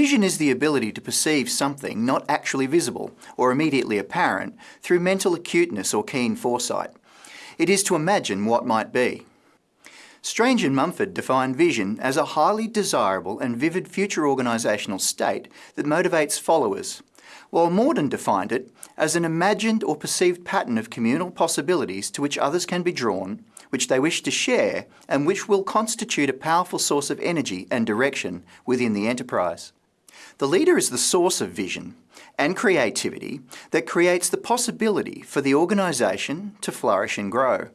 Vision is the ability to perceive something not actually visible or immediately apparent through mental acuteness or keen foresight. It is to imagine what might be. Strange and Mumford define vision as a highly desirable and vivid future organisational state that motivates followers, while Morden defined it as an imagined or perceived pattern of communal possibilities to which others can be drawn, which they wish to share, and which will constitute a powerful source of energy and direction within the enterprise. The leader is the source of vision and creativity that creates the possibility for the organisation to flourish and grow.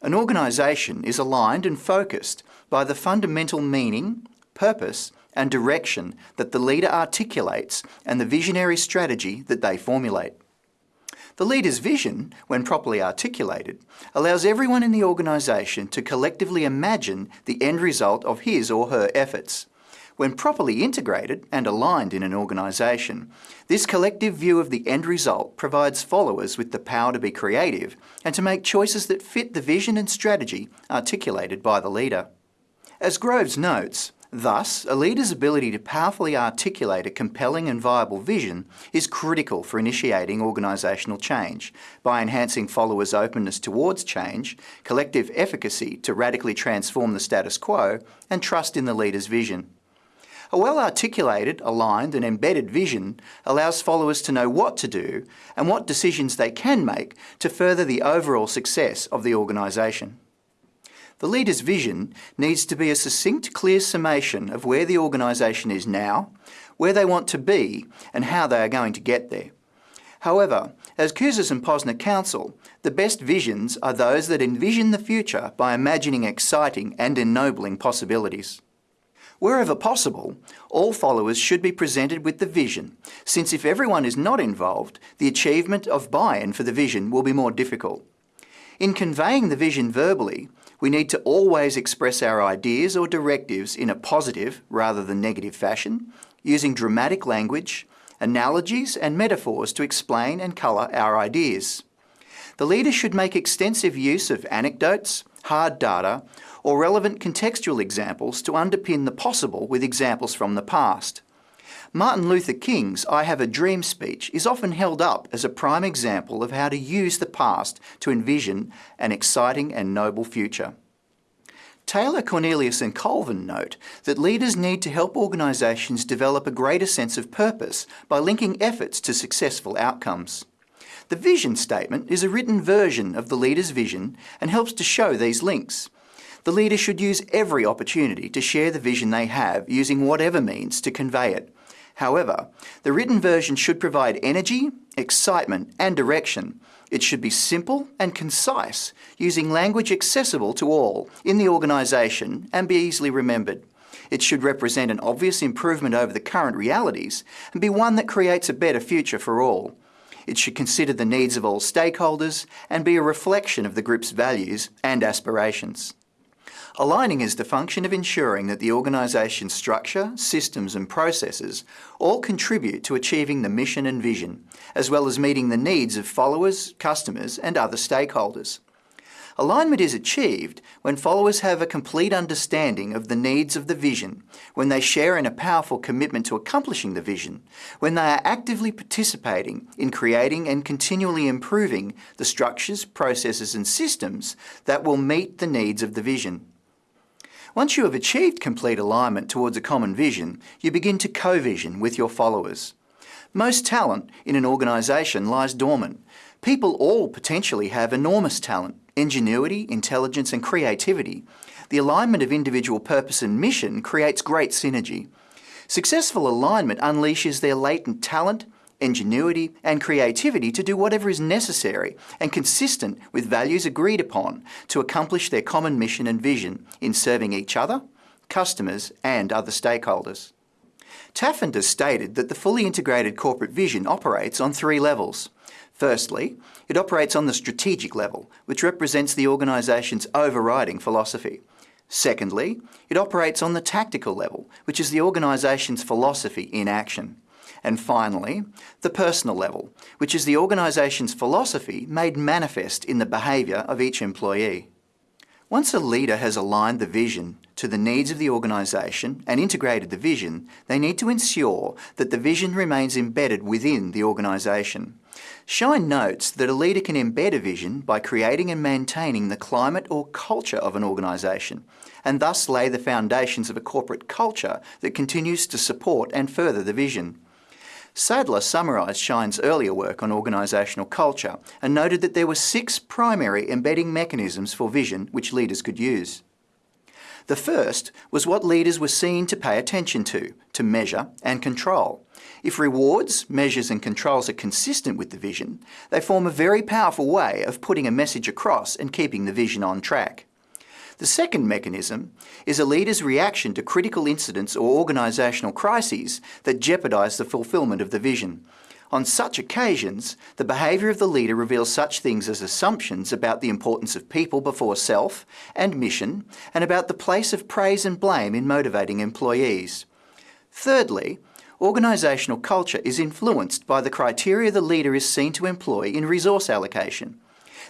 An organisation is aligned and focused by the fundamental meaning, purpose and direction that the leader articulates and the visionary strategy that they formulate. The leader's vision, when properly articulated, allows everyone in the organisation to collectively imagine the end result of his or her efforts. When properly integrated and aligned in an organisation, this collective view of the end result provides followers with the power to be creative and to make choices that fit the vision and strategy articulated by the leader. As Groves notes, Thus, a leader's ability to powerfully articulate a compelling and viable vision is critical for initiating organisational change by enhancing followers' openness towards change, collective efficacy to radically transform the status quo, and trust in the leader's vision. A well-articulated, aligned and embedded vision allows followers to know what to do and what decisions they can make to further the overall success of the organisation. The leader's vision needs to be a succinct, clear summation of where the organisation is now, where they want to be, and how they are going to get there. However, as Kouzes and Posner counsel, the best visions are those that envision the future by imagining exciting and ennobling possibilities. Wherever possible, all followers should be presented with the vision, since if everyone is not involved, the achievement of buy-in for the vision will be more difficult. In conveying the vision verbally, we need to always express our ideas or directives in a positive rather than negative fashion, using dramatic language, analogies and metaphors to explain and colour our ideas. The leader should make extensive use of anecdotes, hard data, or relevant contextual examples to underpin the possible with examples from the past. Martin Luther King's I Have a Dream speech is often held up as a prime example of how to use the past to envision an exciting and noble future. Taylor, Cornelius and Colvin note that leaders need to help organisations develop a greater sense of purpose by linking efforts to successful outcomes. The vision statement is a written version of the leader's vision and helps to show these links. The leader should use every opportunity to share the vision they have using whatever means to convey it, However, the written version should provide energy, excitement and direction. It should be simple and concise, using language accessible to all in the organisation and be easily remembered. It should represent an obvious improvement over the current realities and be one that creates a better future for all. It should consider the needs of all stakeholders and be a reflection of the group's values and aspirations. Aligning is the function of ensuring that the organisation's structure, systems and processes all contribute to achieving the mission and vision, as well as meeting the needs of followers, customers and other stakeholders. Alignment is achieved when followers have a complete understanding of the needs of the vision, when they share in a powerful commitment to accomplishing the vision, when they are actively participating in creating and continually improving the structures, processes and systems that will meet the needs of the vision. Once you have achieved complete alignment towards a common vision, you begin to co-vision with your followers. Most talent in an organisation lies dormant. People all potentially have enormous talent, ingenuity, intelligence and creativity. The alignment of individual purpose and mission creates great synergy. Successful alignment unleashes their latent talent, ingenuity and creativity to do whatever is necessary and consistent with values agreed upon to accomplish their common mission and vision in serving each other, customers and other stakeholders. Taffin stated that the fully integrated corporate vision operates on three levels. Firstly, it operates on the strategic level, which represents the organisation's overriding philosophy. Secondly, it operates on the tactical level, which is the organisation's philosophy in action. And finally, the personal level, which is the organisation's philosophy made manifest in the behaviour of each employee. Once a leader has aligned the vision to the needs of the organisation and integrated the vision, they need to ensure that the vision remains embedded within the organisation. Schein notes that a leader can embed a vision by creating and maintaining the climate or culture of an organisation, and thus lay the foundations of a corporate culture that continues to support and further the vision. Sadler summarised Schein's earlier work on organisational culture and noted that there were six primary embedding mechanisms for vision which leaders could use. The first was what leaders were seen to pay attention to, to measure and control. If rewards, measures and controls are consistent with the vision, they form a very powerful way of putting a message across and keeping the vision on track. The second mechanism is a leader's reaction to critical incidents or organisational crises that jeopardise the fulfilment of the vision. On such occasions, the behaviour of the leader reveals such things as assumptions about the importance of people before self and mission, and about the place of praise and blame in motivating employees. Thirdly, organisational culture is influenced by the criteria the leader is seen to employ in resource allocation.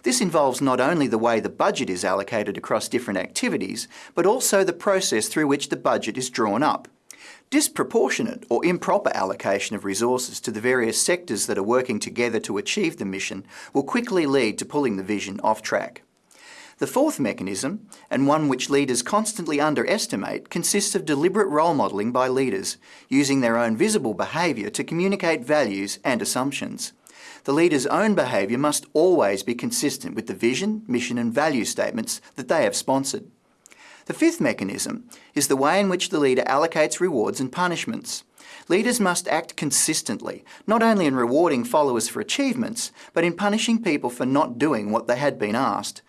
This involves not only the way the budget is allocated across different activities, but also the process through which the budget is drawn up. Disproportionate or improper allocation of resources to the various sectors that are working together to achieve the mission will quickly lead to pulling the vision off track. The fourth mechanism, and one which leaders constantly underestimate, consists of deliberate role modelling by leaders, using their own visible behaviour to communicate values and assumptions. The leader's own behaviour must always be consistent with the vision, mission and value statements that they have sponsored. The fifth mechanism is the way in which the leader allocates rewards and punishments. Leaders must act consistently, not only in rewarding followers for achievements, but in punishing people for not doing what they had been asked.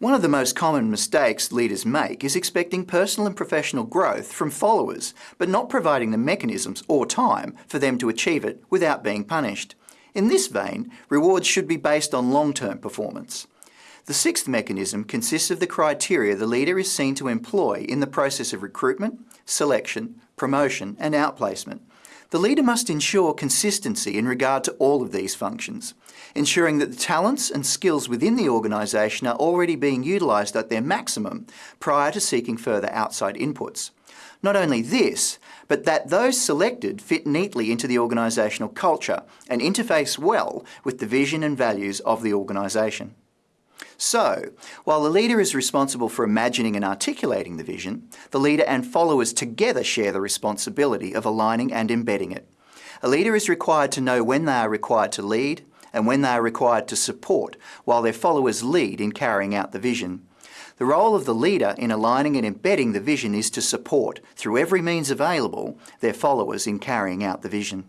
One of the most common mistakes leaders make is expecting personal and professional growth from followers, but not providing the mechanisms or time for them to achieve it without being punished. In this vein, rewards should be based on long-term performance. The sixth mechanism consists of the criteria the leader is seen to employ in the process of recruitment, selection, promotion and outplacement. The leader must ensure consistency in regard to all of these functions, ensuring that the talents and skills within the organisation are already being utilised at their maximum prior to seeking further outside inputs. Not only this, but that those selected fit neatly into the organisational culture and interface well with the vision and values of the organisation. So, while the leader is responsible for imagining and articulating the vision, the leader and followers together share the responsibility of aligning and embedding it. A leader is required to know when they are required to lead and when they are required to support, while their followers lead in carrying out the vision. The role of the leader in aligning and embedding the vision is to support, through every means available, their followers in carrying out the vision.